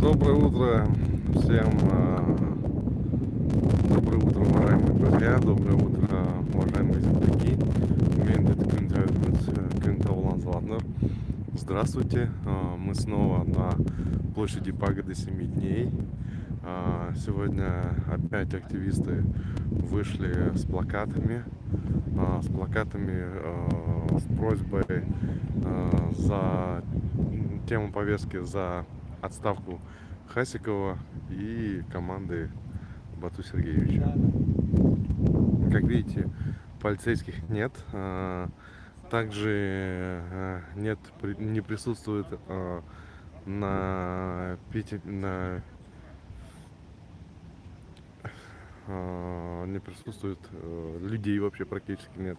Доброе утро всем. а, Доброе утро, уважаемые друзья. Доброе утро, уважаемые земляки. Кюнтаулан Златнер. Здравствуйте. А, Мы снова на площади Пагоды Семи дней. А, Сегодня опять активисты вышли с плакатами. С плакатами с просьбой за тему повестки за отставку Хасикова и команды Бату Сергеевича. Как видите, полицейских нет. а, Также э, нет, не присутствует а, на, пяти- на а, не присутствует людей вообще практически нет.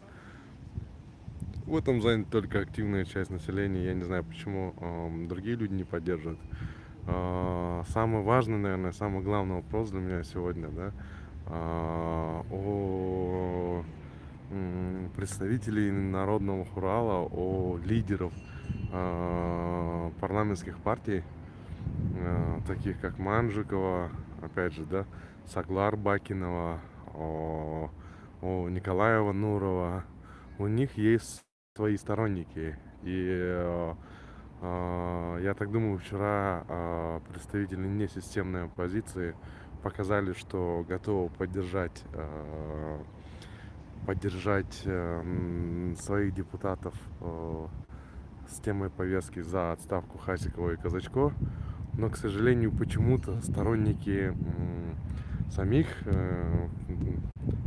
В этом занята только активная часть населения. Я не знаю, почему ам, другие люди не поддерживают. А, Самый важный, наверное, самый главный вопрос для меня сегодня, да, а, о представителей народного хурала, о лидеров а, парламентских партий, а, таких как Манжикова, опять же, да, Саглар Бакинова, о, о Николаева Нурова. У них есть свои сторонники. И э, а, я так думаю, вчера а, представители несистемной оппозиции показали, что готовы поддержать поддержать э, своих депутатов э, с темой повестки за отставку Хасикова и Казачко. Но, к сожалению, почему-то сторонники самих э,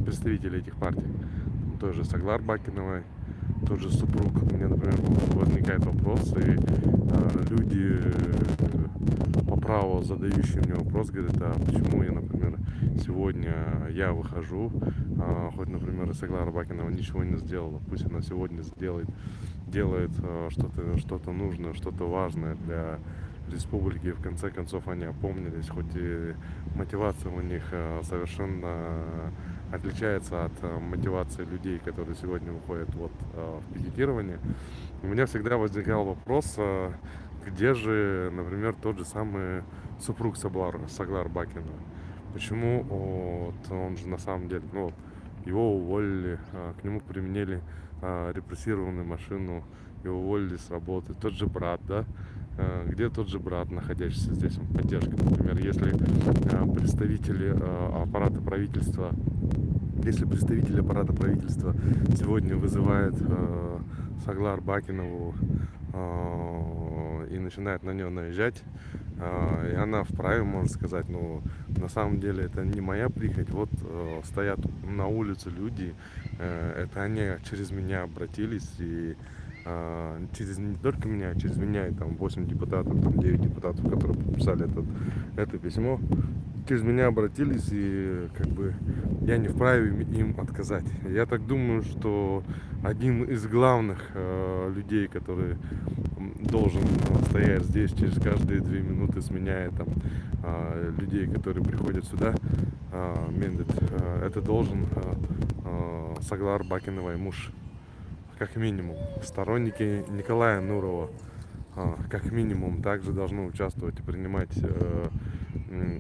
представителей этих партий, той же Саглар Бакиновой, тот же супруг, у меня, например, возникает вопрос, и э, люди э, по праву задающие мне вопрос, говорят, а почему я, например, сегодня я выхожу, а, хоть, например, и Саглара Бакинова ничего не сделала, пусть она сегодня сделает, делает э, что-то что нужное, что-то важное для республики, и в конце концов они опомнились, хоть и мотивация у них э, совершенно отличается от э, мотивации людей, которые сегодня выходят вот э, в пикетирование. У меня всегда возникал вопрос, э, где же, например, тот же самый супруг Саглар, Саглар Бакина. Почему вот, он же на самом деле, ну, его уволили, к нему применили репрессированную машину, его уволили с работы. Тот же брат, да, где тот же брат, находящийся здесь, он поддержка, например, если представители аппарата правительства, если представитель аппарата правительства сегодня вызывает а, Саглар Бакинову а, и начинает на нее наезжать, а, и она вправе, можно сказать, но на самом деле это не моя прихоть. Вот э, стоят на улице люди, э, это они через меня обратились и через не только меня, а через меня и там 8 депутатов, там 9 депутатов, которые подписали этот, это письмо, через меня обратились и как бы я не вправе им- отказать. Я так думаю, что один из главных э, людей, который должен э, стоять здесь через каждые две минуты, сменяя там а, людей, которые приходят сюда, а, Мендет, э, это должен э, э, Саглар Бакиновой муж как минимум. Сторонники Николая Нурова, а, как минимум, также должны участвовать и принимать э,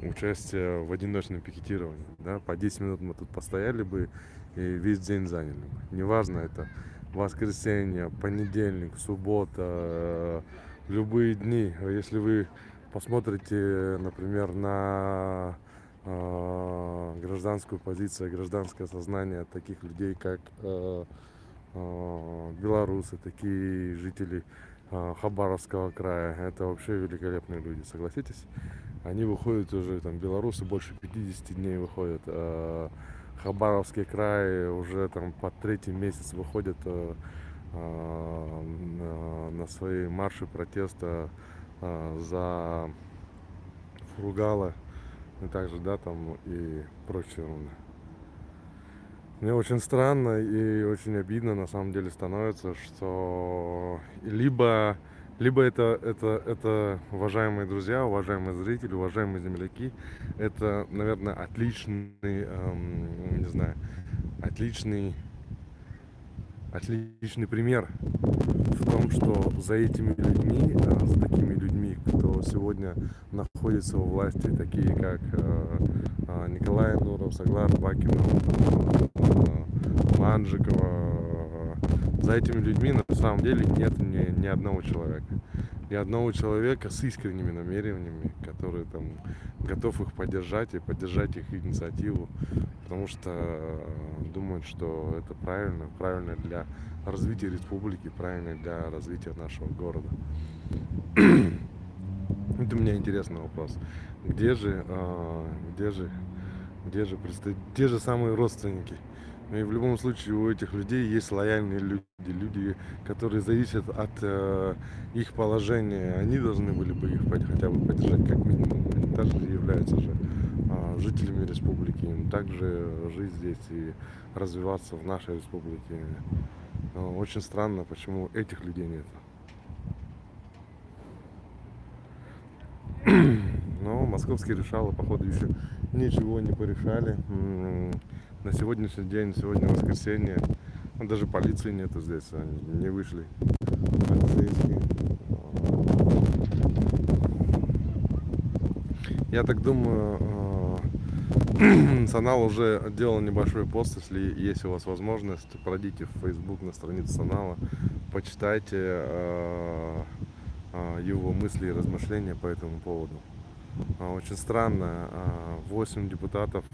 участие в одиночном пикетировании. Да? По 10 минут мы тут постояли бы и весь день заняли бы. Неважно, это воскресенье, понедельник, суббота, э, любые дни. Если вы посмотрите, например, на э, гражданскую позицию, гражданское сознание таких людей, как белорусы, такие жители э, Хабаровского края. Это вообще великолепные люди, согласитесь? Они выходят уже, там, белорусы больше 50 дней выходят. э, Хабаровский край уже там по третий месяц выходят э, э, на- свои марши протеста э, за Фургала и также, да, там и прочее. ерунда. Мне очень странно и очень обидно на самом деле становится, что либо, либо это, это, это, уважаемые друзья, уважаемые зрители, уважаемые земляки, это, наверное, отличный, эм, не знаю, отличный, отличный пример в том, что за этими людьми, э, за такими людьми, кто сегодня находится у власти, такие как э, э, Николай Нуров, Саглар Бакинов, э, Манжикова. За этими людьми на самом деле нет ни, ни одного человека. Ни одного человека с искренними намерениями, который там готов их поддержать и поддержать их инициативу, потому что думают, что это правильно, правильно для развития республики, правильно для развития нашего города. Это у меня интересный вопрос. Где же, а, где же, где же, где же самые родственники? Ну и в любом случае у этих людей есть лояльные люди, люди, которые зависят от э, их положения. Они должны были бы их хотя бы поддержать как минимум. Они также являются же э, жителями республики. Им также жить здесь и развиваться в нашей республике. Но очень странно, почему этих людей нет. Но московские решалы, походу, еще ничего не порешали. На сегодняшний день, сегодня воскресенье, ну, даже полиции нету здесь, они не вышли. Полицейские. Я так думаю, э, Санал уже делал небольшой пост, если есть у вас возможность, пройдите в Facebook на страницу Санала, почитайте э, э, его мысли и размышления по этому поводу. Очень странно, 8 депутатов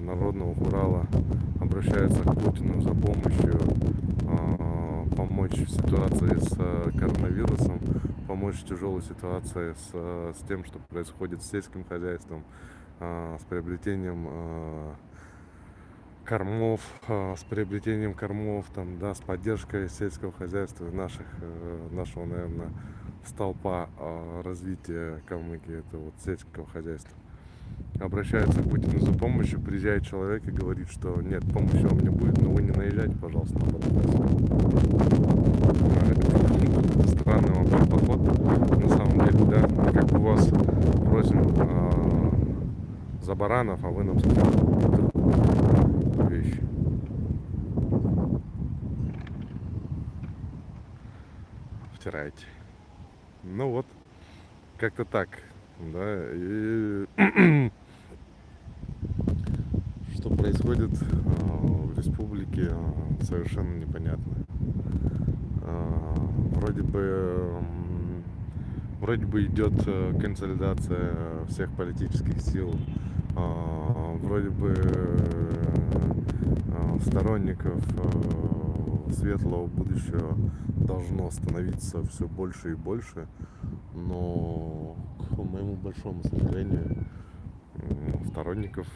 Народного Урала обращаются к Путину за помощью помочь в ситуации с коронавирусом, помочь в тяжелой ситуации с, с тем, что происходит с сельским хозяйством, с приобретением кормов, с приобретением кормов, там, да, с поддержкой сельского хозяйства наших, э, нашего, наверное, столпа развития Калмыкии, это вот сельского хозяйства. Обращается к Путину за помощью, приезжает человек и говорит, что нет, помощи вам не будет, но вы не наезжайте, пожалуйста, на Это странный вам подход, на самом деле, да, как бы вас просим а, за баранов, а вы нам скажете вещи. Втираете. Ну вот, как-то так, да. И что происходит а, в республике, а, совершенно непонятно. А, вроде бы вроде бы идет э, консолидация всех политических сил, вроде бы э, сторонников э, светлого будущего должно становиться все больше и больше, но к моему большому сожалению сторонников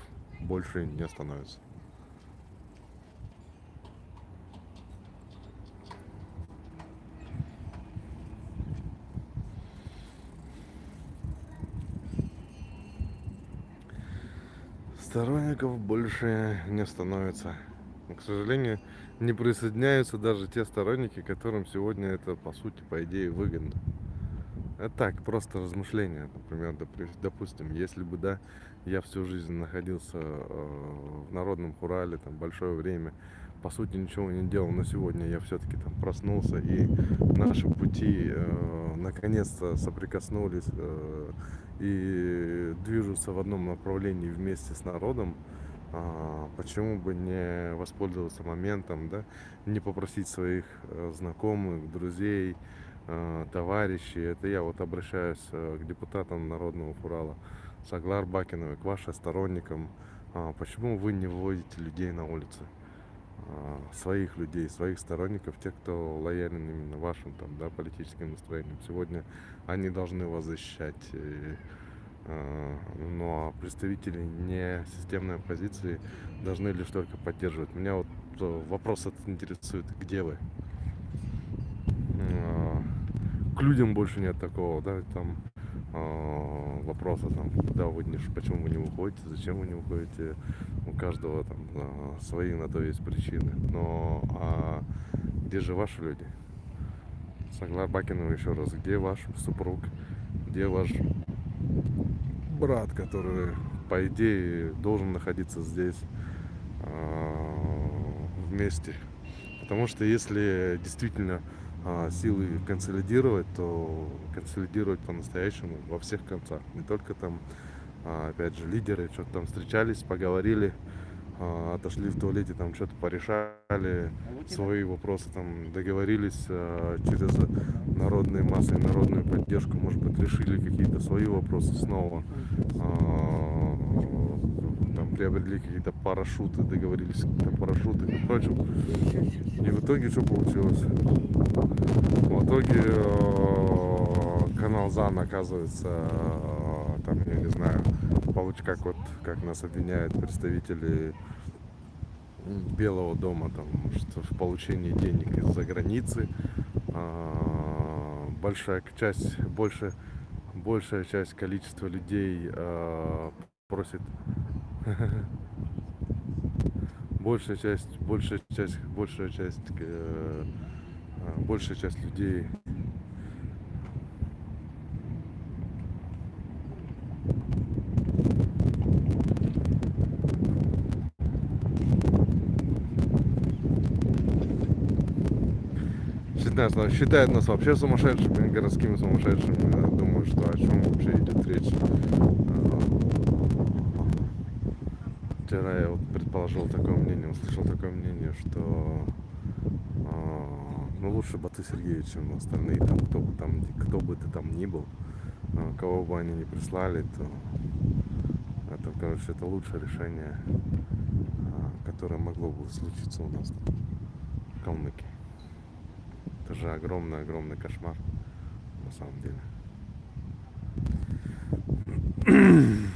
больше не становится. Сторонников больше не становится. Но, к сожалению, не присоединяются даже те сторонники, которым сегодня это, по сути, по идее, выгодно. Это так, просто размышления. Например, допустим, если бы, да, я всю жизнь находился э, в народном хурале, там, большое время, по сути, ничего не делал, но сегодня я все-таки там проснулся, и наши пути э, наконец-то соприкоснулись э, и движутся в одном направлении вместе с народом, почему бы не воспользоваться моментом, да, не попросить своих э, знакомых, друзей, э, товарищей, это я вот обращаюсь э, к депутатам Народного Урала, Саглар Бакиновой, к вашим сторонникам, а, почему вы не выводите людей на улицы? А, своих людей, своих сторонников, тех, кто лоялен именно вашим там, да, политическим настроениям. Сегодня они должны вас защищать. Ну а представители не системной оппозиции должны лишь только поддерживать. Меня вот э, вопрос этот интересует, где вы? К людям больше нет такого, да, там вопроса там, куда вы не, почему вы не выходите, зачем вы не выходите. У каждого там свои на то есть причины. Но а где же ваши люди? Саглар Бакинова еще раз, где ваш супруг, где ваш брат, который по идее должен находиться здесь а, вместе. Потому что если действительно а, силы консолидировать, то консолидировать по-настоящему во всех концах. Не только там, а, опять же, лидеры что-то там встречались, поговорили, отошли в туалете, там что-то порешали, свои вопросы там договорились через народные массы, народную поддержку, может быть, решили какие-то свои вопросы снова приобрели какие-то парашюты, договорились какие-то парашюты и прочим. И в итоге что получилось? В итоге канал ЗАН оказывается, там, я не знаю, получ как вот, как нас обвиняют представители Белого дома, там, что в получении денег из-за границы. Э, большая часть, больше, большая часть количества людей просит большая часть, большая часть, большая часть, э, а, большая часть людей считает, считает нас вообще сумасшедшими, городскими сумасшедшими. Я думаю, что о чем вообще идет речь. вчера я вот предположил такое мнение, услышал такое мнение, что э, ну лучше Бату Сергеевич, чем остальные, там, кто бы там, кто бы ты там ни был, э, кого бы они ни прислали, то это, короче, это лучшее решение, э, которое могло бы случиться у нас в Калмыкии. Же огромный-огромный кошмар, на самом деле.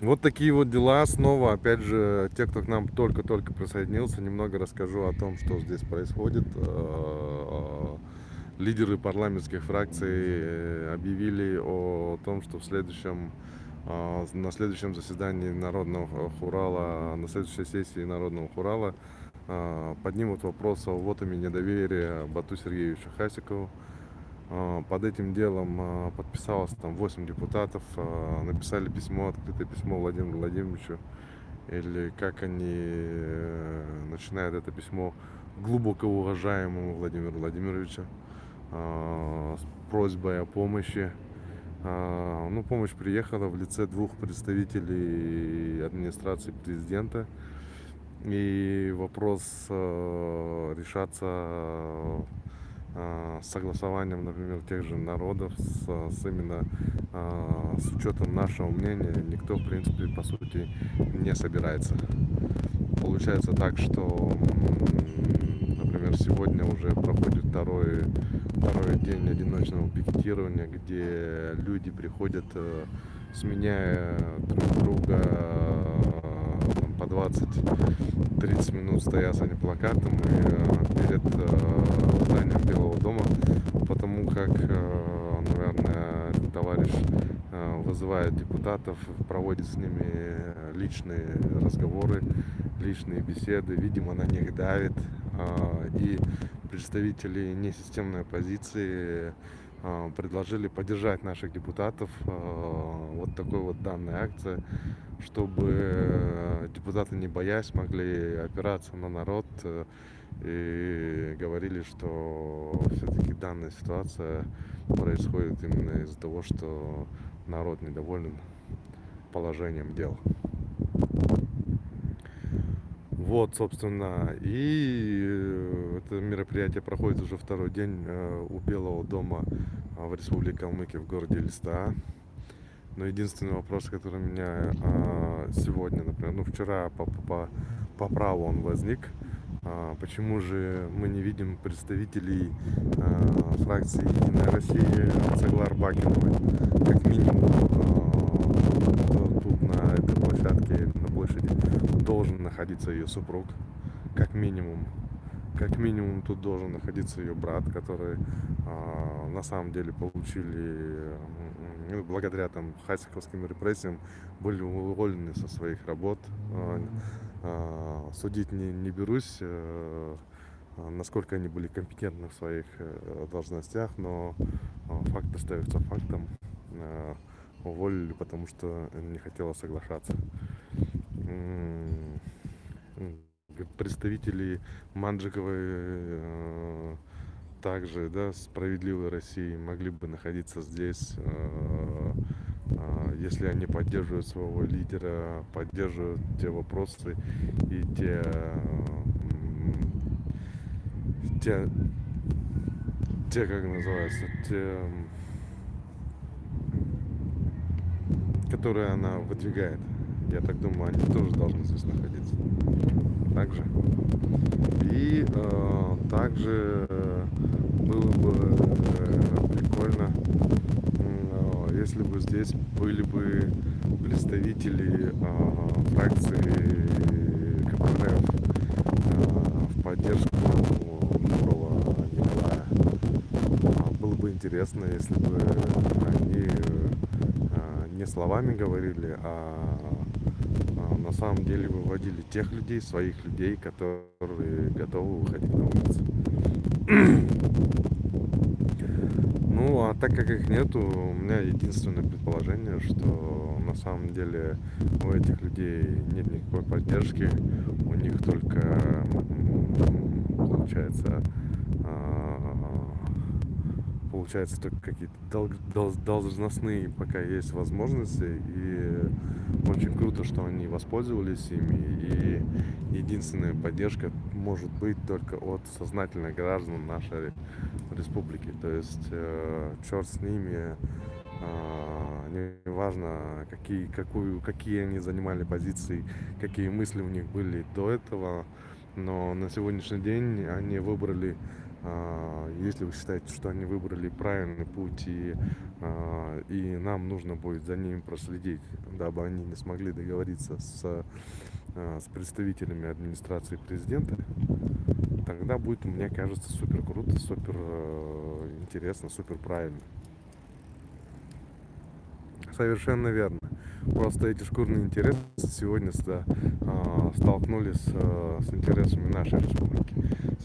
Вот такие вот дела. Снова, опять же, те, кто к нам только-только присоединился, немного расскажу о том, что здесь происходит. Э, лидеры парламентских фракций э, объявили о том, что в следующем, э, на следующем заседании Народного Хурала, на следующей сессии Народного Хурала поднимут вопрос о вотами недоверия Бату Сергеевичу Хасикову. А, под этим делом а, подписалось там 8 депутатов, а, написали письмо, открытое письмо Владимиру Владимировичу, или как они э, начинают это письмо глубоко уважаемому Владимиру Владимировичу с просьбой о помощи. Ну, помощь приехала в лице двух представителей администрации президента. И вопрос э, решаться а, согласованием, например, тех же народов, с, с именно а, с учетом нашего мнения, никто, в принципе, по сути, не собирается. Получается так, что, например, сегодня уже проходит второй, второй день одиночного пикетирования, где люди приходят, э, сменяя друг друга по 20-30 минут стоят за плакатом и э, перед э, зданием Белого дома, потому как, э, наверное, товарищ вызывает депутатов, проводит с ними личные разговоры, личные беседы, видимо, на них давит, и представители несистемной оппозиции предложили поддержать наших депутатов вот такой вот данной акции чтобы э, депутаты, не боясь, могли опираться на народ э, и говорили, что все-таки данная ситуация происходит именно из-за того, что народ недоволен положением дел. Вот, собственно, и э, это мероприятие проходит уже второй день у Белого дома в Республике Калмыкия в городе Листа. Но единственный вопрос, который у меня а, сегодня, например, ну вчера по, по, по праву он возник, а, почему же мы не видим представителей а, фракции Единая Россия Цаглар Бакиновой, как минимум тут на этой площадке, на площади, должен находиться ее супруг, как минимум как минимум тут должен находиться ее брат, который а, на самом деле получили ну, благодаря там хасиковским репрессиям были уволены со своих работ. А, а, судить не, не берусь, а, насколько они были компетентны в своих а, должностях, но а, факт остается фактом. А, уволили, потому что не хотела соглашаться представители Манджиковой э, также, да, справедливой России могли бы находиться здесь, э, э, если они поддерживают своего лидера, поддерживают те вопросы и те, те, те как называется, те, которые она выдвигает. Я так думаю, они тоже должны здесь находиться. Также. И э, также э, было бы э, прикольно, э, если бы здесь были бы представители э, фракции КПРФ э, в поддержку нового Николая. Было бы интересно, если бы они э, не словами говорили, а на самом деле выводили тех людей, своих людей, которые готовы выходить на улицу. ну, а так как их нету, у меня единственное предположение, что на самом деле у этих людей нет никакой поддержки, у них только получается а, получается только какие-то дол дол должностные пока есть возможности и очень круто, что они воспользовались ими. И единственная поддержка может быть только от сознательных граждан нашей республики. То есть э, черт с ними, э, неважно, какие, какую, какие они занимали позиции, какие мысли у них были до этого. Но на сегодняшний день они выбрали а, если вы считаете, что они выбрали правильный путь и, а, и нам нужно будет за ним проследить, дабы они не смогли договориться с, а, с представителями администрации президента, тогда будет, мне кажется, супер круто, супер интересно, супер правильно. Совершенно верно. Просто эти шкурные интересы сегодня да, столкнулись с интересами нашей республики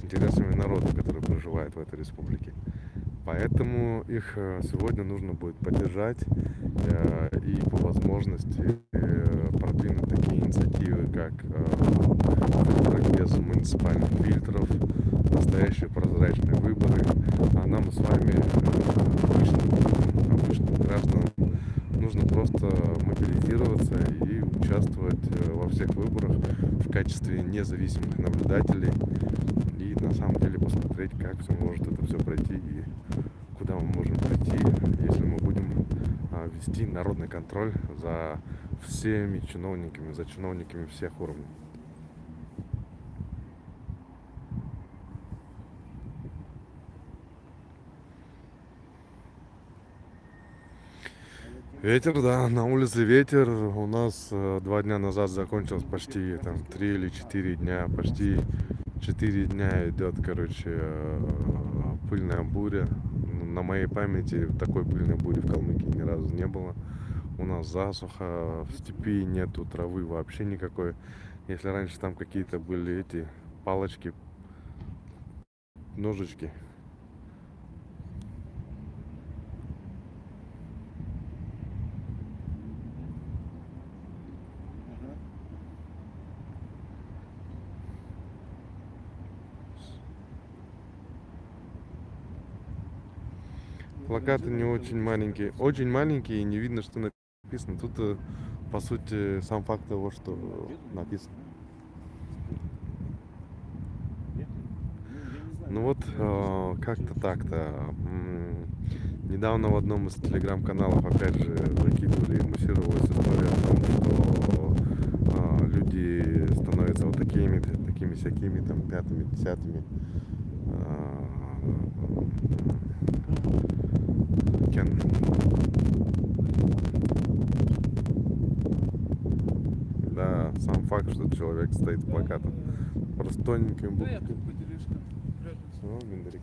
интересами народа, который проживает в этой республике. Поэтому их э, сегодня нужно будет поддержать э, и по возможности э, продвинуть такие инициативы, как без муниципальных фильтров, настоящие прозрачные выборы. А нам с вами, обычным, обычным гражданам, нужно просто мобилизироваться и участвовать во всех выборах в качестве независимых наблюдателей на самом деле посмотреть, как все может это все пройти и куда мы можем пройти, если мы будем а, вести народный контроль за всеми чиновниками, за чиновниками всех уровней. Ветер, да, на улице ветер. У нас э, два дня назад закончилось почти там три или четыре дня, почти четыре дня идет, короче, э, пыльная буря. На моей памяти такой пыльной бури в Калмыкии ни разу не было. У нас засуха, в степи нету травы вообще никакой. Если раньше там какие-то были эти палочки, ножички, Плакаты не очень маленькие. Очень маленькие и не видно, что написано. Тут, э, по сути, сам факт того, что написано. Ну вот, э, как-то так-то. Недавно в одном из телеграм-каналов, опять же, закидывали и муссировалась история о том, что э, люди становятся вот такими, такими всякими, там, пятыми, десятыми. Кен. Да, сам факт, что человек стоит с плакатом. Просто тоненьким буквами. О, Бендарик.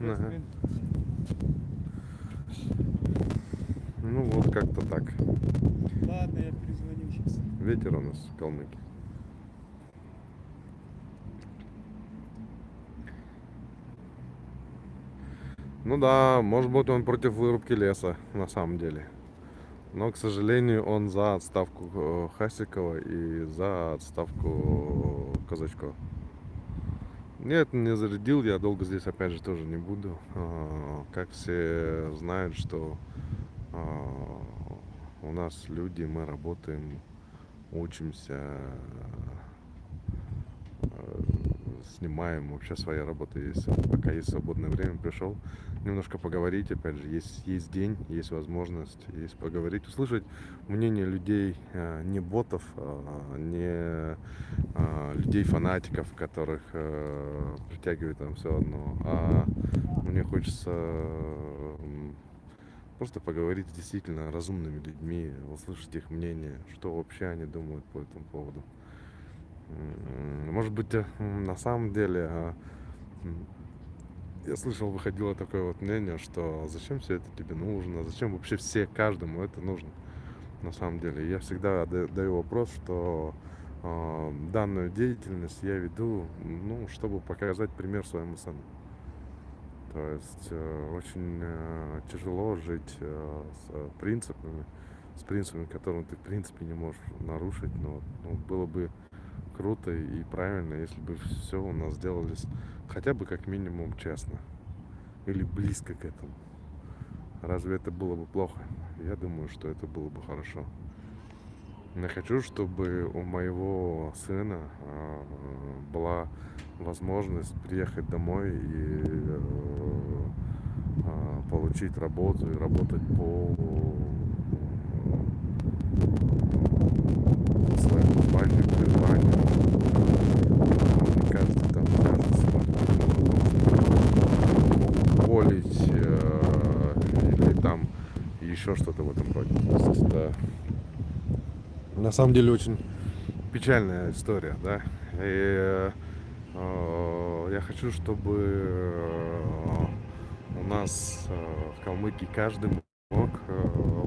Ага. Ну вот как-то так. Ладно, я перезвоню сейчас. Ветер у нас в Калмыкии. Ну да, может быть он против вырубки леса, на самом деле. Но, к сожалению, он за отставку э, Хасикова и за отставку Казачкова. Нет, не зарядил, я долго здесь опять же тоже не буду. А, Как все знают, что а, у нас люди, мы работаем, учимся, снимаем, вообще своя работа есть. Пока есть свободное время, пришел немножко поговорить, опять же, есть, есть день, есть возможность, есть поговорить, услышать мнение людей, э, не ботов, а, не а, людей фанатиков, которых э, притягивает там все одно, а мне хочется просто поговорить с действительно разумными людьми, услышать их мнение, что вообще они думают по этому поводу. Может быть, э, на самом деле, а, я слышал, выходило такое вот мнение, что зачем все это тебе нужно, зачем вообще все, каждому это нужно на самом деле. Я всегда да- даю вопрос, что а, данную деятельность я веду, ну, чтобы показать пример своему сыну. То есть э, очень э, тяжело жить с принципами, с принципами, которые ты в принципе не можешь нарушить. Но ну, было бы круто и правильно, если бы все у нас делалось хотя бы как минимум честно или близко к этому. Разве это было бы плохо? Я думаю, что это было бы хорошо. Я хочу, чтобы у моего сына а, была возможность приехать домой и э, а, получить работу и работать по э, своему званию, призванию. А, Мне кажется, там кажется, уволить э, или там еще что-то в этом роде. Это на самом деле очень печальная история, да. И э, э, я хочу, чтобы э, у нас э, в Калмыкии каждый мог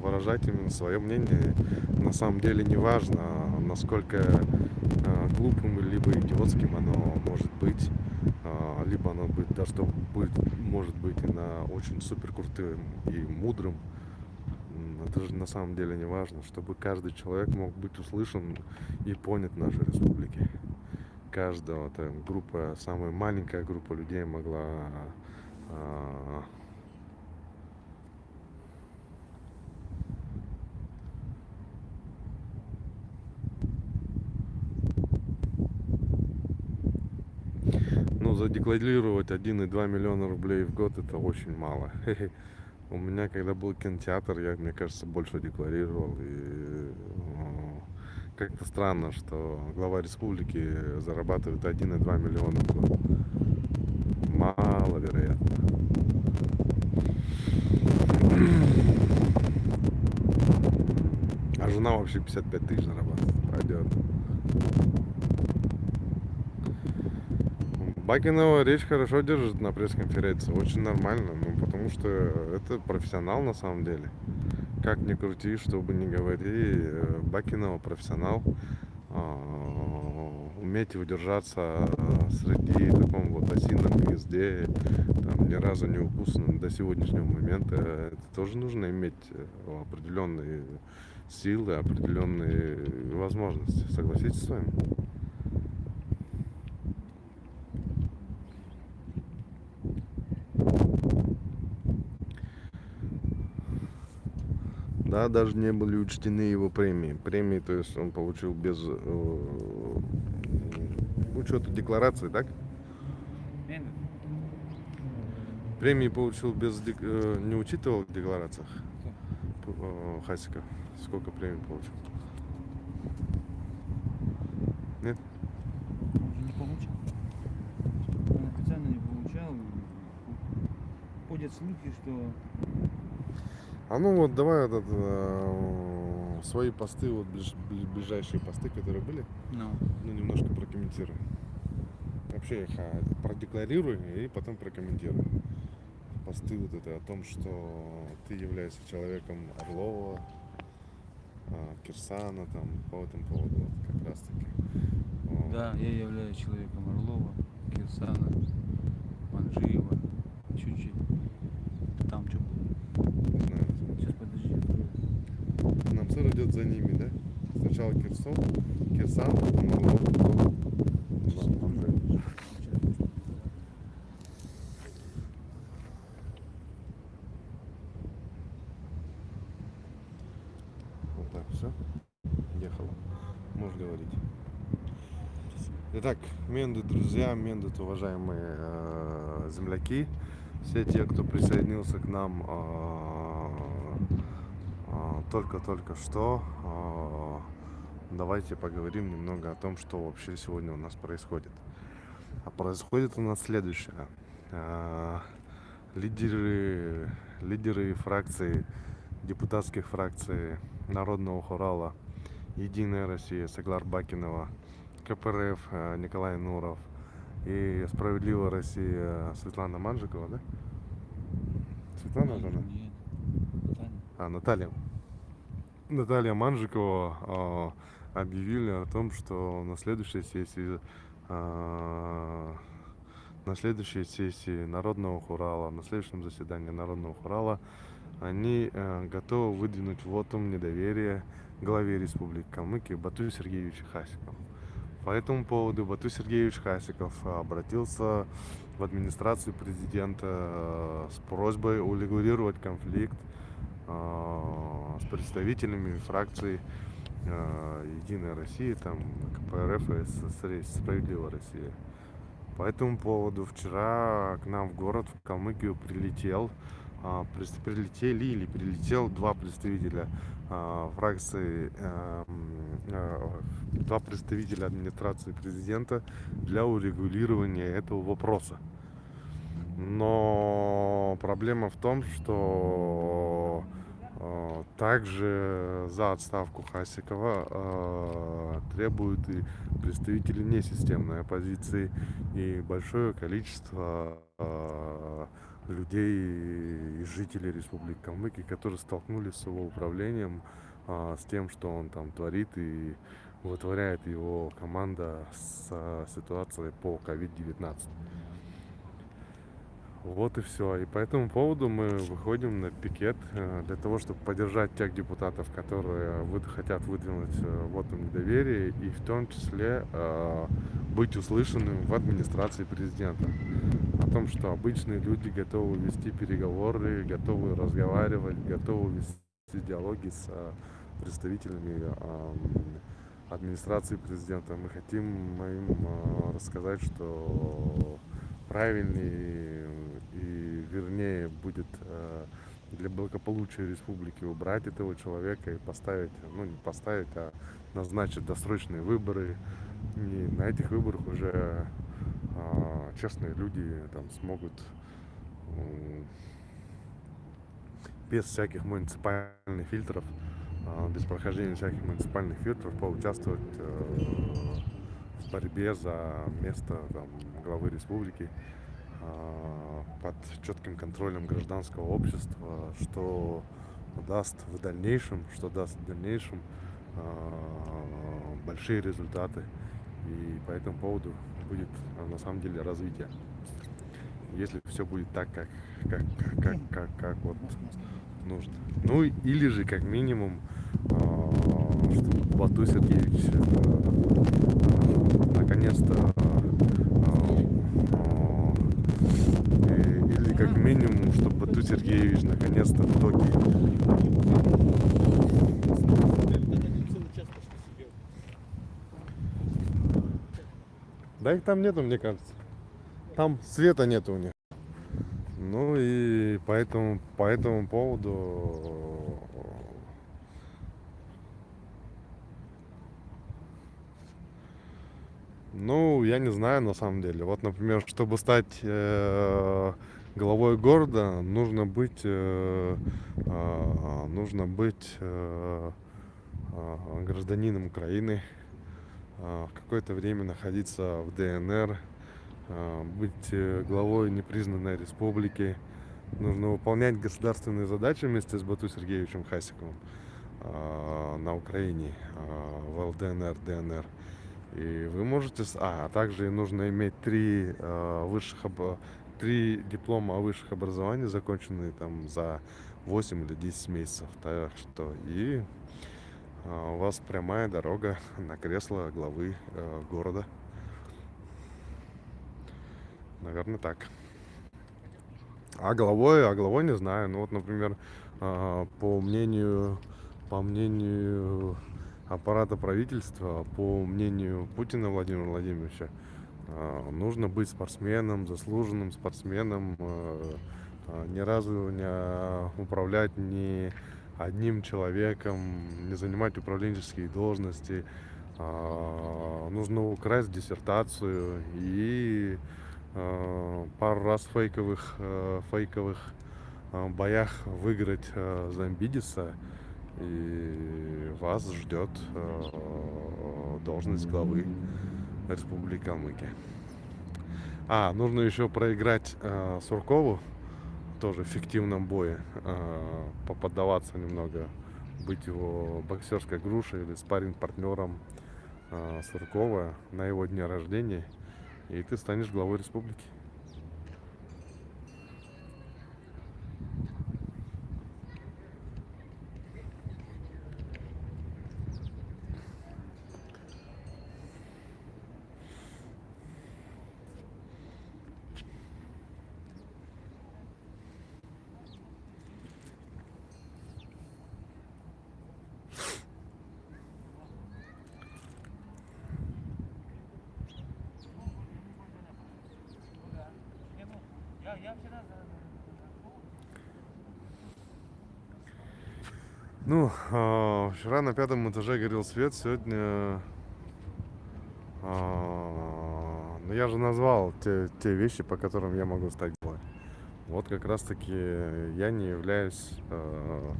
выражать именно свое мнение. На самом деле не важно, насколько глупым либо идиотским оно может быть, либо оно будет даже что будет, может быть и на очень супер крутым и мудрым. Это же на самом деле не важно, чтобы каждый человек мог быть услышан и понят нашей республике. Каждого там, группа, самая маленькая группа людей могла а, ну, задекларировать 1,2 миллиона рублей в год это очень мало. У меня, когда был кинотеатр, я, мне кажется, больше декларировал. И э, как-то странно, что глава республики зарабатывает 1,2 миллиона в год. Маловероятно. А жена вообще 55 тысяч зарабатывает. Пойдет. Бакинова речь хорошо держит на пресс-конференции, очень нормально, ну потому что это профессионал на самом деле. Как ни крути, что бы ни говори, э, Бакинова профессионал. А, Уметь удержаться а, среди таком вот осином гнезде, там, ни разу не укусанным до сегодняшнего момента, это тоже нужно иметь э, определенные силы, определенные возможности. Согласитесь с вами? Да, даже не были учтены его премии. Премии, то есть он получил без э, учета декларации, так? Премии получил без э, не учитывал в декларациях э, Хасиков. Сколько премий получил? Нет? уже не получал. Он официально не получал. Ходят слухи, что А ну вот давай этот, э, свои посты, вот ближ- бли- ближайшие посты, которые были, ну, ну немножко прокомментируй. Вообще их а, продекларируй и потом прокомментируй. Посты вот это о том, что ты являешься человеком Орлова, а, Кирсана, там, по этому поводу вот как раз таки. Вот. да, я являюсь человеком Орлова, Кирсана, Манжиева, чуть-чуть. Там что было? Не знаю. Сейчас подожди. открою. Идет за ними, да? Сначала Кирсон, Кирсан, потом Орлов. Вот так все. Ехала. Можешь говорить. Итак, Мендут, друзья, Мендут, уважаемые э, земляки, все те, кто присоединился к нам э, только-только что, э, давайте поговорим немного о том, что вообще сегодня у нас происходит. А происходит у нас следующее. Э, лидеры, лидеры фракции, депутатских фракций Народного Хурала, Единая Россия, Саглар Бакинова, КПРФ э, Николай Нуров и Справедливая Россия Светлана Манжикова, да? Светлана же она? А, Наталья. Наталья Манжикова а, объявили о том, что на следующей сессии а, на следующей сессии Народного Хурала, на следующем заседании Народного Хурала они э, готовы выдвинуть вотум недоверия главе Республики Калмыкия Бату Сергеевичу Хасикову. По этому поводу Бату Сергеевич Хасиков обратился в администрацию президента э, с просьбой урегулировать конфликт с представителями фракций э, Единая Россия, там, КПРФ и Справедливая Россия. По этому поводу вчера к нам в город, в Калмыкию, прилетел, прис- прилетели или прилетел два представителя фракции, э, два представителя администрации президента для урегулирования этого вопроса. Но проблема в том, что э, также за отставку Хасикова э, требуют и представители несистемной оппозиции и большое количество э, людей и жителей Республики Калмыкия, которые столкнулись с его управлением, с тем, что он там творит и вытворяет его команда с ситуацией по COVID-19. Вот и все. И по этому поводу мы выходим на пикет э, для того, чтобы поддержать тех депутатов, которые хотят выдвинуть э, вотум недоверия и в том числе э, быть услышанным в администрации президента. О том, что обычные люди готовы вести переговоры, готовы разговаривать, готовы вести диалоги с представителями администрации президента. Мы хотим им рассказать, что правильнее и вернее будет э, для благополучия республики убрать этого человека и поставить, ну не поставить, а назначить досрочные выборы. И на этих выборах уже э, честные люди там смогут без всяких муниципальных фильтров, э, без прохождения всяких муниципальных фильтров поучаствовать в борьбе за место там, главы республики а, под четким контролем гражданского общества, что даст в дальнейшем, что даст в дальнейшем а, большие результаты. И по этому поводу будет а, на самом деле развитие. Если все будет так, как, как, как, как, как вот нужно. Ну или же как минимум, чтобы Бату Сергеевич э, наконец-то а, а, и- или как минимум, чтобы Бату Сергеевич наконец-то в итоге Да их там нету, мне кажется. Там света нету у них. Ну и поэтому по этому поводу ну, я не знаю на самом деле. Вот, например, чтобы стать э, главой города, нужно быть, э, а, нужно быть э, а, гражданином Украины, а, какое-то время находиться в ДНР, быть э, главой непризнанной республики. Нужно выполнять государственные задачи вместе с Бату Сергеевичем Хасиковым на Украине, в ЛДНР, ДНР. И вы можете... А, также нужно иметь три высших три диплома о высших образований, законченные там за 8 или 10 месяцев. Так что и а, у вас прямая дорога на кресло главы э, города. Наверное, так. А главой, а главой не знаю. Ну вот, например, а, по мнению, по мнению аппарата правительства, по мнению Путина Владимира Владимировича, нужно быть спортсменом, заслуженным спортсменом, э, а, ни разу не управлять ни одним человеком, не занимать управленческие должности. Нужно украсть диссертацию и пару раз фейковых, э, фейковых э, боях выиграть Замбидиса и вас ждет должность главы Республики Калмыкия. А, нужно еще проиграть э, Суркову, тоже в фиктивном бое, э, поподдаваться немного, быть его боксерской грушей или спарринг партнером э, Суркова на его дне рождения, и ты станешь главой республики. Ну, э, на пятом этаже горел свет, сегодня... Э, ну, я же назвал те, те вещи, по которым я могу стать главой. Вот как раз-таки я не являюсь э,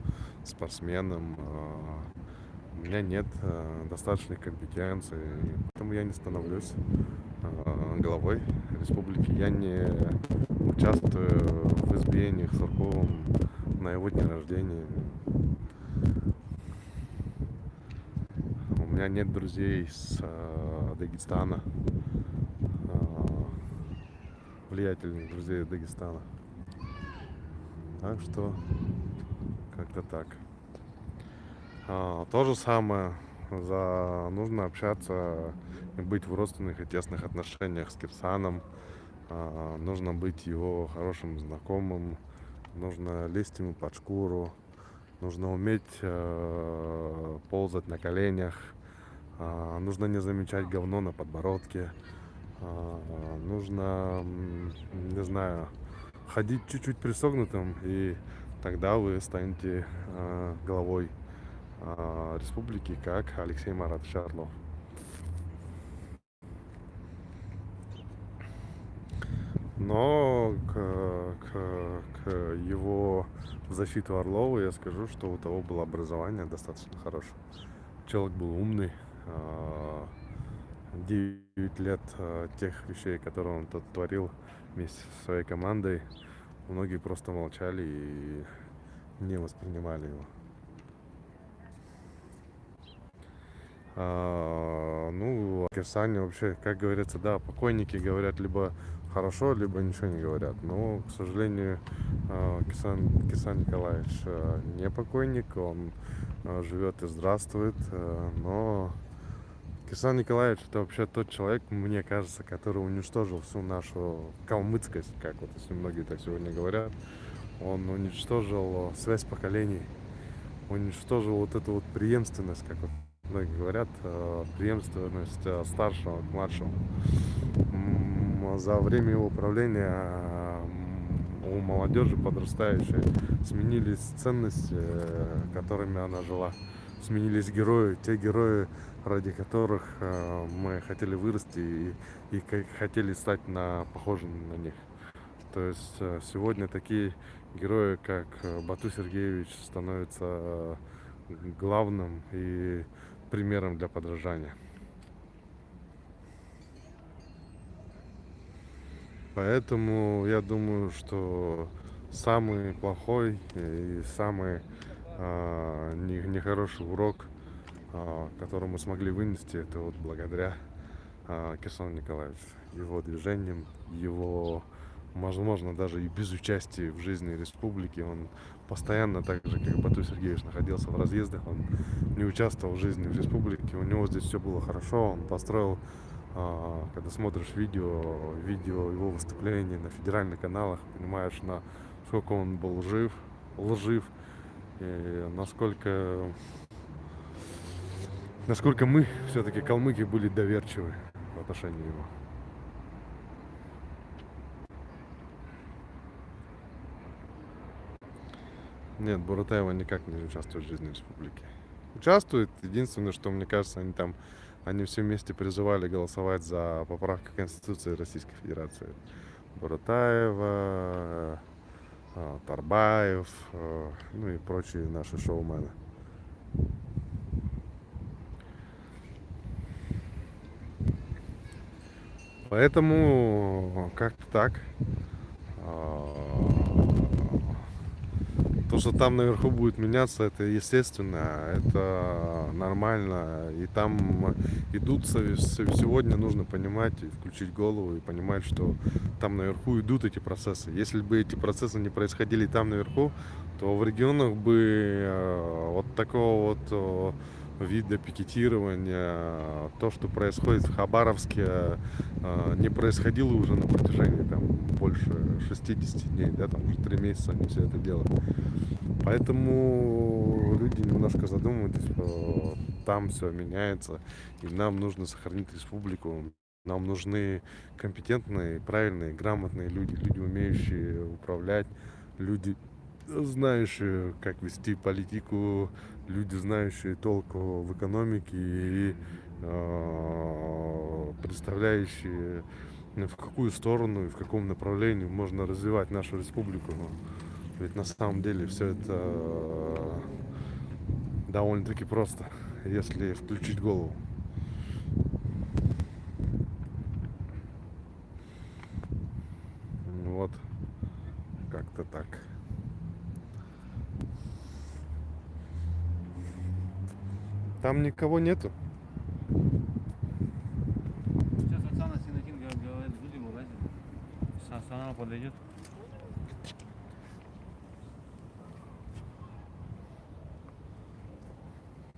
спортсменом, э, у меня нет э, достаточной компетенции, поэтому я не становлюсь э, главой республики. Я не участвую в избиениях Сурковым на его дне рождения. У меня нет друзей с э, Дагестана, э, влиятельных друзей Дагестана. Так что как-то так. А, то же самое. За... Нужно общаться и быть в родственных и тесных отношениях с Кирсаном. А, нужно быть его хорошим знакомым. Нужно лезть ему под шкуру. Нужно уметь э, ползать на коленях. Э, нужно не замечать говно на подбородке. Э, нужно, не знаю, ходить чуть-чуть присогнутым, и тогда вы станете э, главой республики, как Алексей Марат Шарлов. Но к, к, к его защиту Орлова я скажу, что у того было образование достаточно хорошее. Человек был умный. 9 а, лет а, тех вещей, которые он тут творил вместе со своей командой, многие просто молчали и не воспринимали его. А, ну, Кирсане вообще, как говорится, да, покойники говорят либо хорошо, либо ничего не говорят. Но, к сожалению, а, Кисан, Кисан Николаевич не покойник, он живет и здравствует, но Кисан Николаевич это вообще тот человек, мне кажется, который уничтожил всю нашу калмыцкость, как вот если многие так сегодня говорят. Он уничтожил связь поколений, уничтожил вот эту вот преемственность, как вот многие говорят, преемственность старшего к младшему за время его правления у молодежи подрастающей сменились ценности, э, которыми она жила. Сменились герои, те герои, ради которых э, мы хотели вырасти и, и хотели стать на, похожими на них. То есть э, сегодня такие герои, как Бату Сергеевич, становятся главным и примером для подражания. Поэтому я думаю, что самый плохой и самый э, нехороший урок, э, который мы смогли вынести, это вот благодаря э, Кирсану Николаевичу, его движениям, его возможно, даже и без участия в жизни республики. Он постоянно, так же, как Бату Сергеевич, находился в разъездах, он не участвовал в жизни в республике, у него здесь все было хорошо, он построил, а, когда смотришь видео, видео его выступлений на федеральных каналах, понимаешь, на сколько он был жив, лжив, насколько насколько мы все-таки калмыки были доверчивы в отношении его. Нет, Буратаева никак не участвует в жизни республики. Участвует. Единственное, что мне кажется, они там, они все вместе призывали голосовать за поправку Конституции Российской Федерации. Буратаева, Тарбаев, э, ну и прочие наши шоумены. Поэтому как-то так. А, то, что там наверху будет меняться, это естественно, это нормально. И там идут сегодня, нужно понимать и включить голову и понимать, что там наверху идут эти процессы. Если бы эти процессы не происходили там наверху, то в регионах бы э, вот такого вот вида пикетирования, то, что происходит в Хабаровске, э, не происходило уже на протяжении там, больше 60 дней, да, там уже 3 месяца они все это делают. Поэтому люди немножко задумываются, что там все меняется, и нам нужно сохранить республику. Нам нужны компетентные, правильные, грамотные люди, люди, умеющие управлять, люди, знающие, как вести политику, люди, знающие толк в экономике и э, представляющие, в какую сторону и в каком направлении можно развивать нашу республику. Ведь на самом деле все это э, довольно-таки просто, если включить голову. Вот, как-то так. Там никого нету. Сейчас Оксана Синатин говорит, будем вылазить. Оксана подойдет.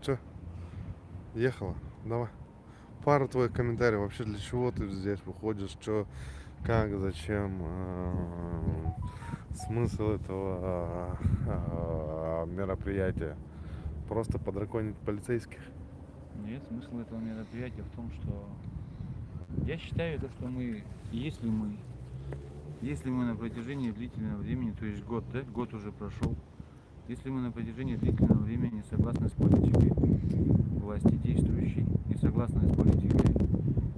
Че? Ехала? Давай. Пару твоих комментариев. Вообще для чего ты здесь выходишь? Что, как, зачем? А, смысл этого а, мероприятия? Просто подраконить полицейских? Нет, смысл этого мероприятия в том, что я считаю, то, что мы, если мы, если мы на протяжении длительного времени, то есть год, да, год уже прошел, если мы на протяжении длительного времени согласны с политикой власти действующей, не согласны с политикой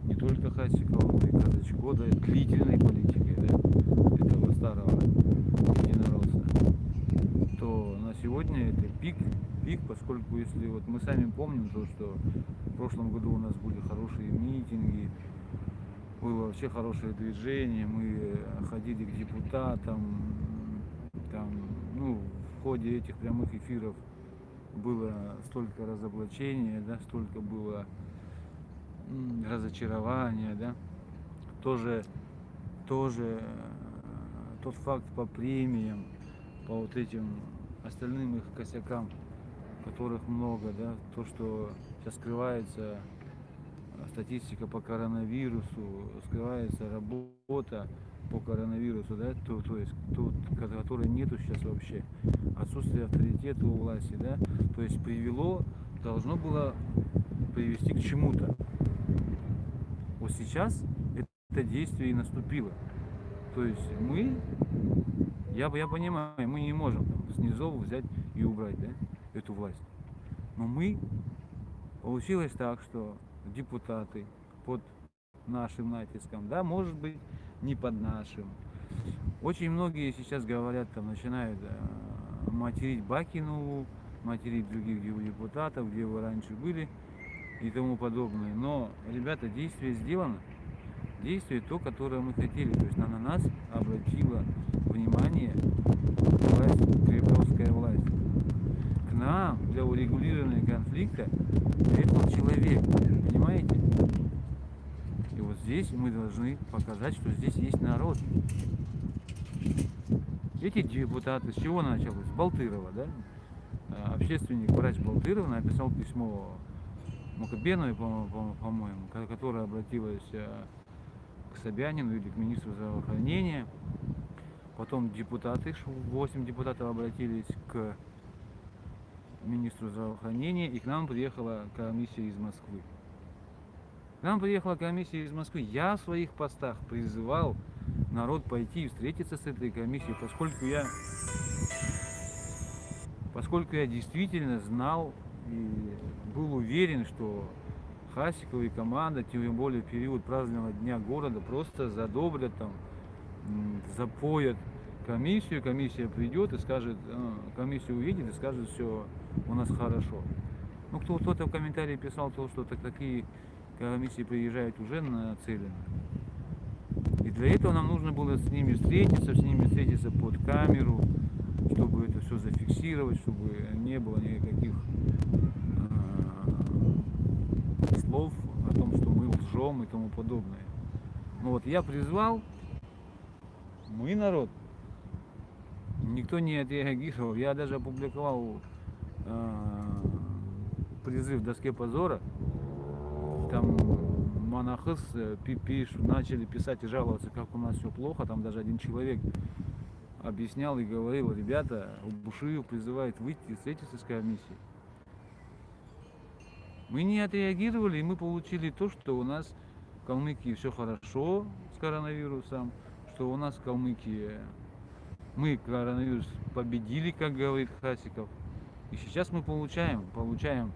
не только Хасикова, но и Казачко, да, длительной политикой, да, этого старого единоросса, то на сегодня это пик, пик, поскольку если вот мы сами помним то, что в прошлом году у нас были хорошие митинги, было вообще хорошее движение, мы ходили к депутатам, там, ну, ходе этих прямых эфиров было столько разоблачения, да, столько было разочарования, да, тоже, тоже э, тот факт по премиям, по вот этим остальным их косякам, которых много, да, то, что сейчас скрывается статистика по коронавирусу, скрывается работа по коронавирусу, да, то, то есть, тут, которой нету сейчас вообще, отсутствие авторитета у власти, да, то есть привело, должно было привести к чему-то. Вот сейчас это действие и наступило. То есть мы, я, я понимаю, мы не можем там, снизу взять и убрать да, эту власть. Но мы, получилось так, что депутаты под нашим натиском, да, может быть, не под нашим. Очень многие сейчас говорят, там начинают э, материть Бакину, материть других депутатов, где вы раньше были и тому подобное. Но, ребята, действие сделано. Действие то, которое мы хотели. То есть на нас обратила внимание власть, кремлевская нам для урегулирования конфликта приехал человек. Понимаете? здесь мы должны показать, что здесь есть народ. Эти депутаты, с чего началось? С Балтырова, да? А, Общественник, врач Балтыров написал письмо Макабеновой, по- по- по-моему, ко- которая обратилась э, к Собянину или к министру здравоохранения. Потом депутаты, 8 депутатов обратились к министру здравоохранения, и к нам приехала комиссия из Москвы. К нам приехала комиссия из Москвы. Я в своих постах призывал народ пойти и встретиться с этой комиссией, поскольку я, поскольку я действительно знал и был уверен, что Хасикова и команда, тем более в период празднования Дня города, просто задобрят там, запоят комиссию, комиссия придет и скажет, э, комиссия увидит и скажет, все у нас хорошо. Ну, кто, кто-то в комментарии писал то, что так, такие комиссии приезжают уже нацелены. И для этого нам нужно было с ними встретиться, с ними встретиться под камеру, чтобы это все зафиксировать, чтобы не было никаких э, слов о том, что мы лжем и тому подобное. Ну вот я призвал, мы народ, никто не отреагировал. Я даже опубликовал э, призыв в доске позора. Там монахыс э, пи- пиш- начали писать и жаловаться, как у нас все плохо. Там даже один человек объяснял и говорил, ребята, Бушиев призывает выйти и встретиться с комиссией. Мы не отреагировали, и мы получили то, что у нас в Калмыкии все хорошо с коронавирусом, что у нас в Калмыкии мы коронавирус победили, как говорит Хасиков. И сейчас мы получаем, получаем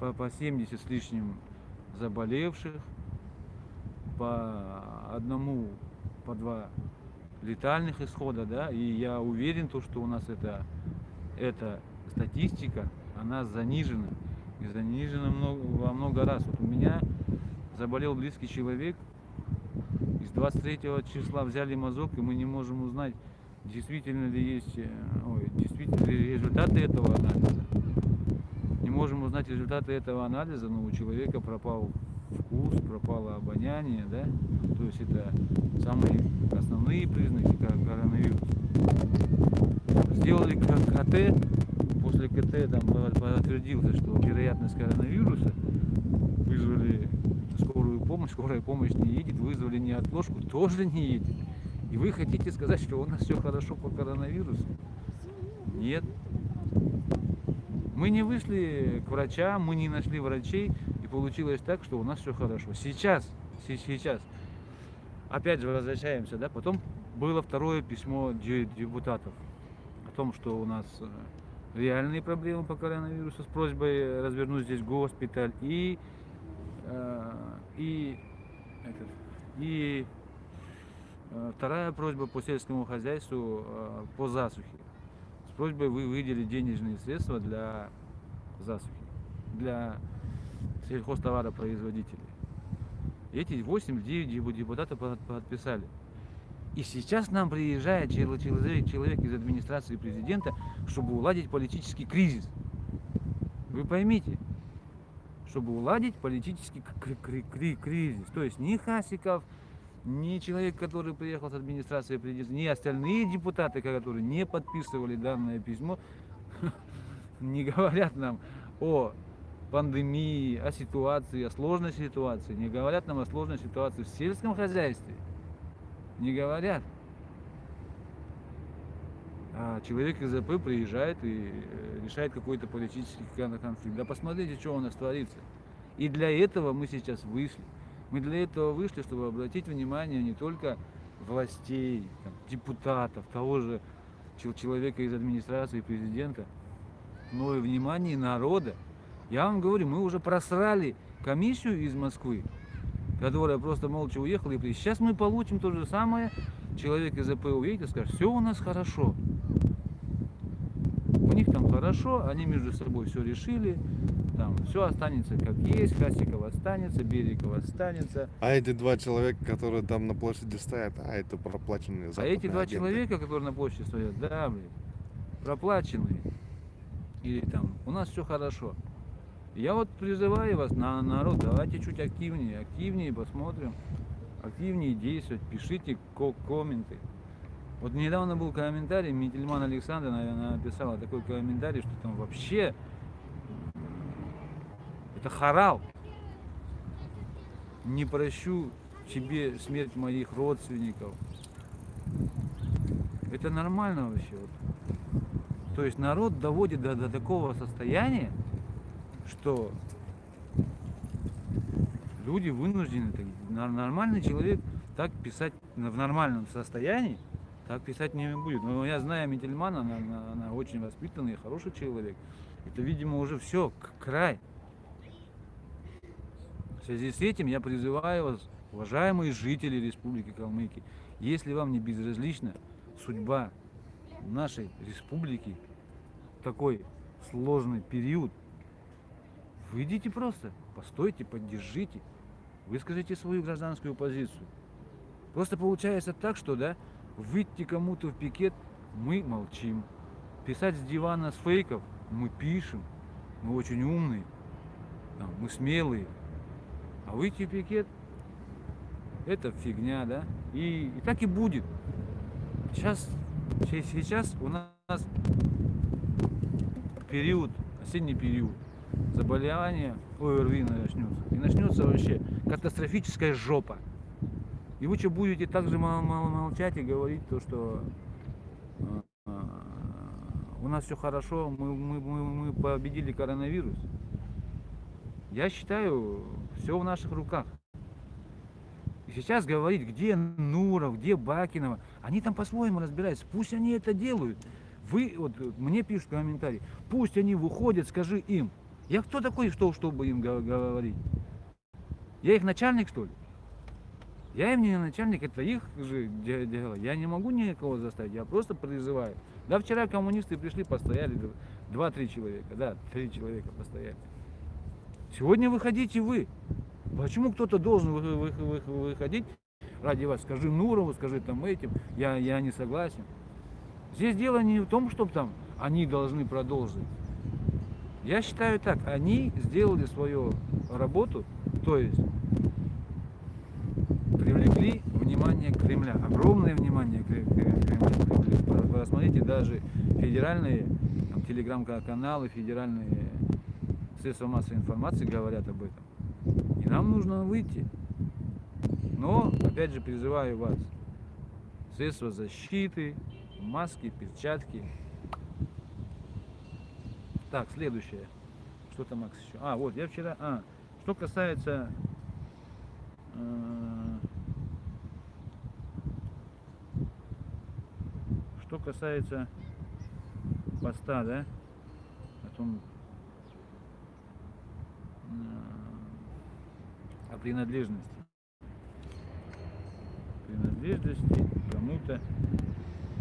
по, по 70 с лишним заболевших, по одному, по два летальных исхода, да, и я уверен, то, что у нас это, эта статистика, она занижена, и занижена много, во много раз. Вот у меня заболел близкий человек, из 23 числа взяли мазок, и мы не можем узнать, действительно ли есть, э, ой, действительно ли результаты этого анализа. Не можем узнать результаты этого анализа, но у человека пропал вкус, пропало обоняние, да? То есть это самые основные признаки ко- коронавируса. Сделали КТ, после КТ там по- подтвердился, что вероятность коронавируса, вызвали скорую помощь, скорая помощь не едет, вызвали неотложку, тоже не едет. И вы хотите сказать, что у нас все хорошо по коронавирусу? Нет. Мы не вышли к врачам, мы не нашли врачей, и получилось так, что у нас все хорошо. Сейчас, се- сейчас, опять же возвращаемся, да, потом было второе письмо де- депутатов о том, что у нас э, реальные проблемы по коронавирусу с просьбой развернуть здесь госпиталь и, э, и, этот, и вторая просьба по сельскому хозяйству э, по засухе с просьбой вы выделить денежные средства для засухи, для сельхозтоваропроизводителей. Эти 8-9 депутатов под- подписали. И сейчас нам приезжает чел- человек, из администрации президента, чтобы уладить политический кризис. Вы поймите, чтобы уладить политический кри- кри- кри- кризис. То есть ни Хасиков, ни человек, который приехал с администрации ни остальные депутаты, которые не подписывали данное письмо, не говорят нам о пандемии, о ситуации, о сложной ситуации, не говорят нам о сложной ситуации в сельском хозяйстве, не говорят. А человек из АП приезжает и э, решает какой-то политический кон- конфликт. Да посмотрите, что у нас творится. И для этого мы сейчас вышли. Мы для этого вышли, чтобы обратить внимание не только властей, там, депутатов, того же чел- человека из администрации президента, но и внимание народа. Я вам говорю, мы уже просрали комиссию из Москвы, которая просто молча уехала. И сейчас мы получим то же самое. Человек из АП уедет и скажет, все у нас хорошо. У них там хорошо, они между собой все решили, там все останется как есть, Хасиков останется, Бериков останется. А эти два человека, которые там на площади стоят, а это проплаченные А эти два агенты. человека, которые на площади стоят, да, блин, проплаченные. Или там, у нас все хорошо. Я вот призываю вас, на народ, давайте чуть активнее, активнее посмотрим, активнее действовать, пишите ко- комменты. Вот недавно был комментарий, Мительман Александр, наверное, написала такой комментарий, что там вообще это харал. Не прощу тебе смерть моих родственников. Это нормально вообще. То есть народ доводит до, до такого состояния, что люди вынуждены, нормальный человек так писать в нормальном состоянии, так писать не будет. Но я знаю Мительмана, она, она- она очень воспитанный, хороший человек. Это, видимо, уже все, край. В связи с этим я призываю вас, уважаемые жители Республики Калмыкия, если вам не безразлична судьба нашей республики, такой сложный период, выйдите просто, постойте, поддержите, выскажите свою гражданскую позицию. Просто получается так, что, да, выйти кому-то в пикет, мы молчим. Писать с дивана с фейков мы пишем, мы очень умные, мы смелые. А выйти в пикет это фигня, да? И, и так и будет. Сейчас, се- сейчас у нас период, осенний период, заболевание ОРВИ начнется. И начнется вообще катастрофическая жопа. И вы что будете так же мол- мол- молчать и говорить то, что а, а, у нас все хорошо, мы, мы, мы, мы победили коронавирус. Я считаю, все в наших руках. И сейчас говорить, где Нуров, где Бакинова, они там по-своему разбираются. Пусть они это делают. Вы, вот мне пишут комментарии, пусть они выходят, скажи им. Я кто такой, что, чтобы им го- говорить? Я их начальник, что ли? Я им не начальник, это их же де- дело. Я не могу никого заставить, я просто призываю. Да, вчера коммунисты пришли, постояли, два-три человека, да, три человека постояли. Сегодня выходите вы. Почему кто-то должен вы- вы- вы- выходить ради вас? Скажи Нурову, скажи там этим, я, я не согласен. Здесь дело не в том, чтобы там они должны продолжить. Я считаю так, они сделали свою работу, то есть привлекли внимание Кремля, огромное внимание Кре- Кре- Кремля Посмотрите, даже федеральные телеграм-каналы, федеральные средства массовой информации говорят об этом. И нам нужно выйти. Но, опять же, призываю вас, средства защиты, маски, перчатки. Так, следующее. Что там, Макс, еще? А, вот, я вчера... А, что касается... э, Что касается поста, да? О том, о принадлежности. Принадлежности кому-то,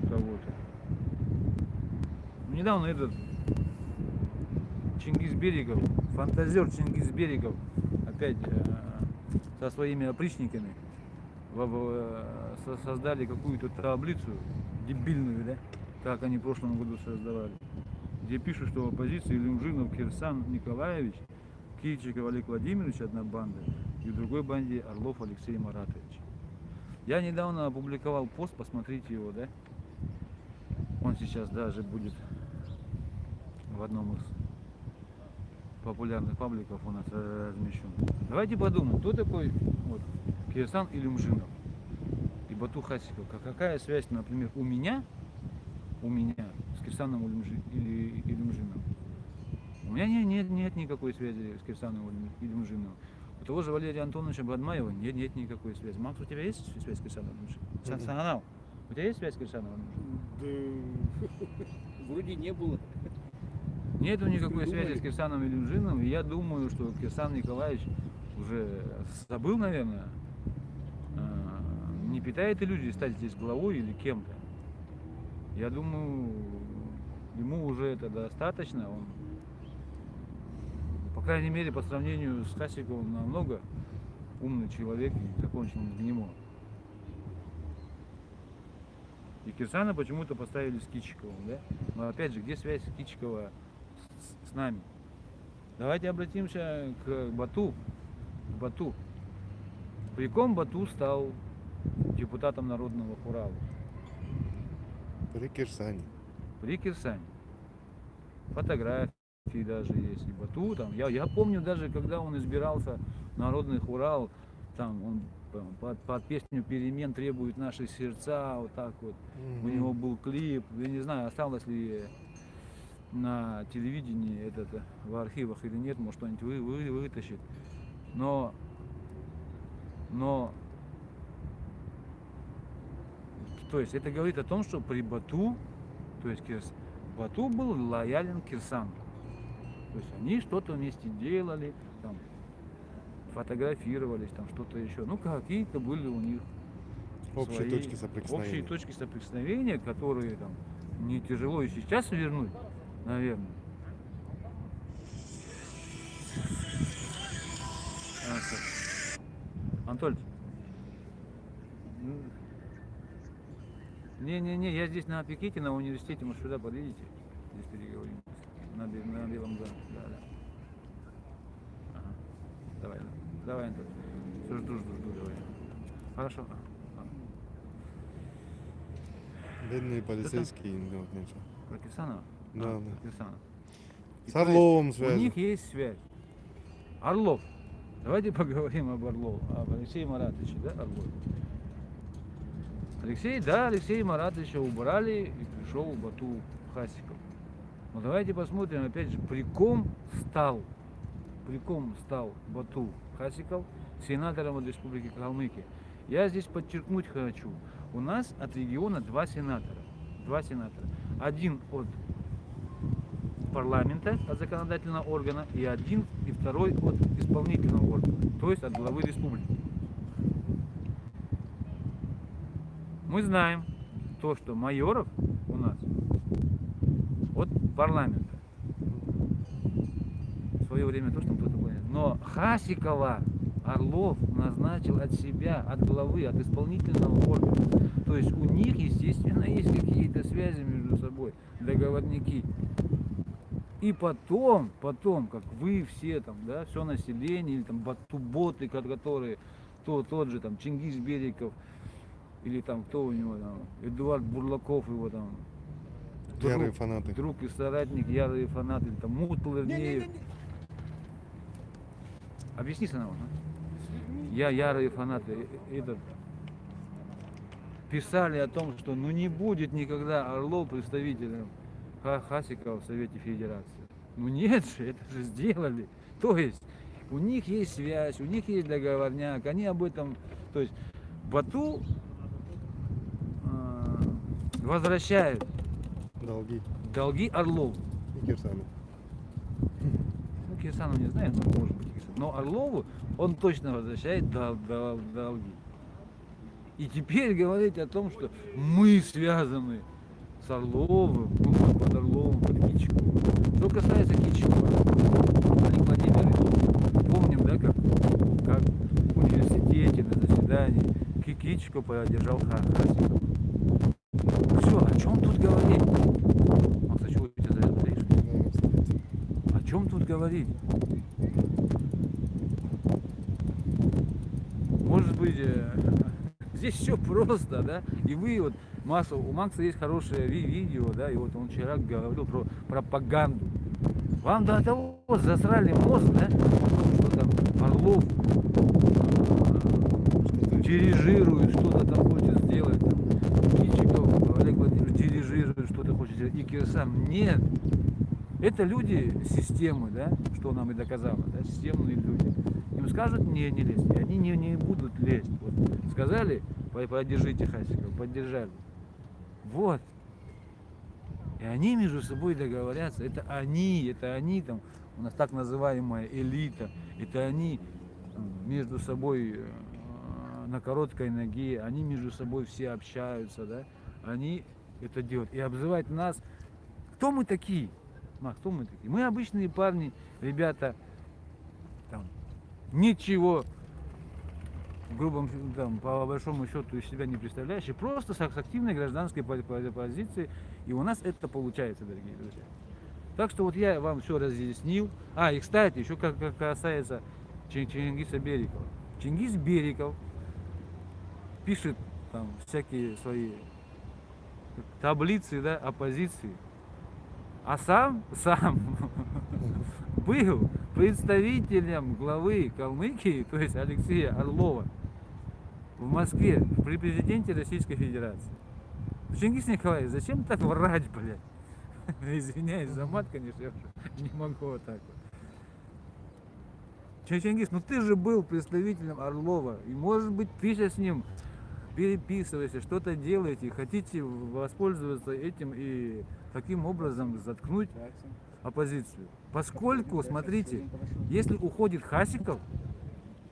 кого-то. Ну, Недавно этот Чингис Берегов, фантазер Чингис Берегов, опять э, со своими опричниками создали какую-то таблицу дебильную, да, как они в прошлом году создавали, где пишут, что в оппозиции Люмжинов Кирсан Николаевич, Кильчиков Олег Владимирович, одна банда, и в другой банде Орлов Алексей Маратович. Я недавно опубликовал пост, посмотрите его, да? Он сейчас даже будет в одном из популярных пабликов у нас э, размещен. Давайте подумаем, кто такой вот, Кирсан Илюмжинов и Бату Хасиков. Ка- Какая связь, например, у меня, у меня с Кирсаном Илюмжиновым? У меня не- нет, нет никакой связи с Кирсаном Илюм- Илюмжиновым. У того же Валерия Антоновича Бадмаева нет, нет никакой связи. Макс, у тебя есть связь с? Сан- Мгм. Сананау, у тебя есть связь с Кирсаном Илюмжиновым? Да, вроде не было. Нету никакой связи с Кирсаном Илюмжиновым. И я думаю, что Кирсан Николаевич уже забыл, наверное, а, не питает иллюзий стать здесь главой или кем-то. Я думаю, ему уже это достаточно. Он, по крайней мере, по сравнению с Хасиковым, намного умный человек и закончил него. И Кирсана почему-то поставили с Кичиковым, да? Но опять же, где связь Кичикова с, с нами? Давайте обратимся к Бату. К Бату. При ком Бату стал депутатом Народного Хурала? При Кирсане. при Кирсане. Фотографии даже есть, и Бату там. Я, я помню даже, когда он избирался Народный Урал, там он под, под песню «Перемен требуют наши сердца», вот так вот. У Мгм. него был клип, я не знаю, осталось ли на телевидении этот в архивах или нет, может что-нибудь вы, вы- вытащит. Но, но, то есть это говорит о том, что при Бату, то есть Бату был лоялен Кирсану. То есть они что-то вместе делали, там, фотографировались, там что-то еще. Ну, какие-то были у них Общие свои точки соприкосновения. Общие точки соприкосновения, которые там не тяжело и сейчас вернуть, наверное. Антоль. Не-не-не, я здесь на пикете на университете, может сюда подъедете? Здесь переговорим. На, на белом доме. Да, да. Ага. Давай, давай, Антон. Все, жду, жду, жду, давай. Хорошо. Бедные полицейские, ну, ничего. Про Кирсанова? Да, А, да. Кирсанов. И С Орловым У связь. них есть связь. Орлов. Давайте поговорим об Орлове, об Алексее Маратовиче, да, Орлов. Алексей, да, Алексея Маратовича убрали и пришел Бату Хасиков. Но давайте посмотрим, опять же, при ком стал, при ком стал Бату Хасиков сенатором от Республики Калмыкия. Я здесь подчеркнуть хочу. У нас от региона два сенатора. Два сенатора. Один от парламента, от законодательного органа, и один, и второй от исполнительного органа, то есть от главы республики. Мы знаем то, что майоров у нас от парламента. В свое время то, что кто-то понял. Но Хасикова Орлов назначил от себя, от главы, от исполнительного органа. То есть у них, естественно, есть какие-то связи между собой, договорники. И потом, потом, как вы все там, да, все население, или там батуботы, ко- которые, то, тот же там Чингис Бериков, или там кто у него там, Эдуард Бурлаков его там, Ярые друг, фанаты. друг и соратник, ярые фанаты, там Мутлернеев. Объясни сначала. а? Я ярые фанаты. э, Этот, писали о том, что ну не будет никогда Орлов представителем Ха- Хасикова в Совете Федерации. Ну нет же, это же сделали. То есть у них есть связь, у них есть договорняк, они об этом, то есть Бату э, возвращает Долги. долги Орлову. И Кирсану. Ну, Кирсану не знаю, но может быть Кирсан. Но Орлову он точно возвращает дол- дол- долги. И теперь говорить о том, что мы связаны с Орловым, ну, под- Орловым, под Кичиковым. Что касается Кичикова, Олег Владимирович, помним, да, как, как в университете на заседании Ки- Кичиков поддержал Ха- Хасикова. Все, о чем тут говорить? Макс, а чего у тебя за это стоишь? Да, стоит. О чем тут говорить? Может быть, э, здесь все просто, да? И вы вот, Макса, у Макса есть хорошее ви- видео, да, и вот он вчера говорил про пропаганду. Вам до того засрали мозг, да? Что там Орлов э, дирижирует, что-то там хочет сделать. Там, Кичиков, Олег Владимирович дирижирует, что-то хочет сделать. И Кирсан. Нет. Это люди системы, да, что нам и доказало, да, системные люди. Им скажут, не, не лезь, и они не, не будут лезть. Вот. Сказали, «По- поддержите Хасикова, поддержали. Вот. И они между собой договорятся. Это они, это они там, у нас так называемая элита, это они между собой э, на короткой ноге, они между собой все общаются, да, они это делают. И обзывать нас, кто мы такие? Мах, кто мы такие? Мы обычные парни, ребята, там, ничего в грубом, там, по большому счету из себя не представляющие, просто с активной гражданской по- по- позицией, и у нас это получается, дорогие друзья. Так что вот я вам все разъяснил. А, и кстати, еще как, как касается Чин- Чингиса Берикова. Чингис Бериков пишет там всякие свои таблицы да, оппозиции. А сам, сам был представителем главы Калмыкии, то есть Алексея Орлова, в Москве при президенте Российской Федерации. Чингис Николаевич, зачем так врать, блядь? Извиняюсь за мат, конечно, я не могу вот так вот. Чингис, ну ты же был представителем Орлова, и может быть ты сейчас с ним переписываешься, что-то делаете, хотите воспользоваться этим и таким образом заткнуть оппозицию. Поскольку, смотрите, если уходит Хасиков,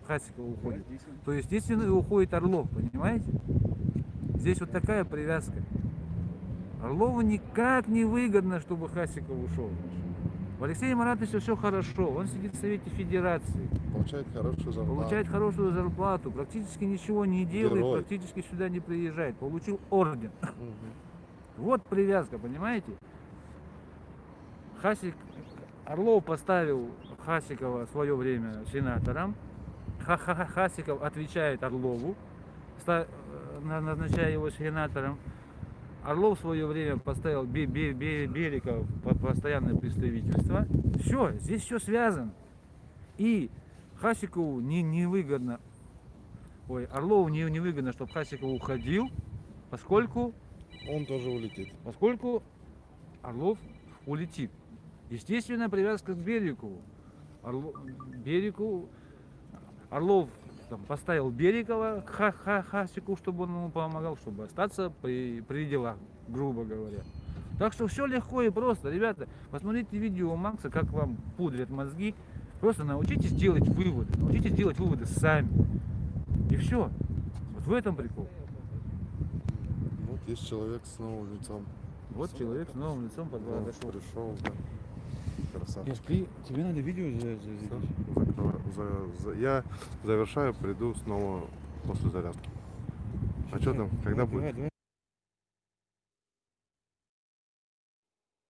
Хасиков уходит, то естественно и уходит Орлов, понимаете? Здесь вот такая привязка. Орлову никак не выгодно, чтобы Хасиков ушел. В Алексея Маратовича все хорошо, он сидит в Совете Федерации, Получает хорошую зарплату. получает хорошую зарплату, практически ничего не делает, Герой. практически сюда не приезжает, получил орден. Мгм. Вот привязка, понимаете? Хасик, Орлов поставил Хасикова в свое время сенатором. Ха -ха -ха- Хасиков отвечает Орлову, э, на- назначая его сенатором. Орлов в свое время поставил Бе- Бе- Бе- Беликова в по- постоянное представительство. Все, здесь все связано. И Хасикову не, невыгодно, ой, Орлову не, невыгодно, чтобы Хасиков уходил, поскольку Он тоже улетит. поскольку Орлов улетит. Естественно, привязка к Берикову. Орло- Берику, Орлов там, поставил Берикова к Ха- Ха- Хасику, чтобы он ему помогал, чтобы остаться при, при делах, грубо говоря. Так что все легко и просто. Ребята, посмотрите видео Макса, как вам пудрят мозги. Просто научитесь делать выводы. Научитесь делать выводы сами. И все. Вот в этом прикол. Вот есть человек с новым лицом. Вот человек с новым лицом подошел. Пришел, да. Красавчик. тебе надо видео. За- за- Я завершаю, приду снова после зарядки. А что там? Когда будет?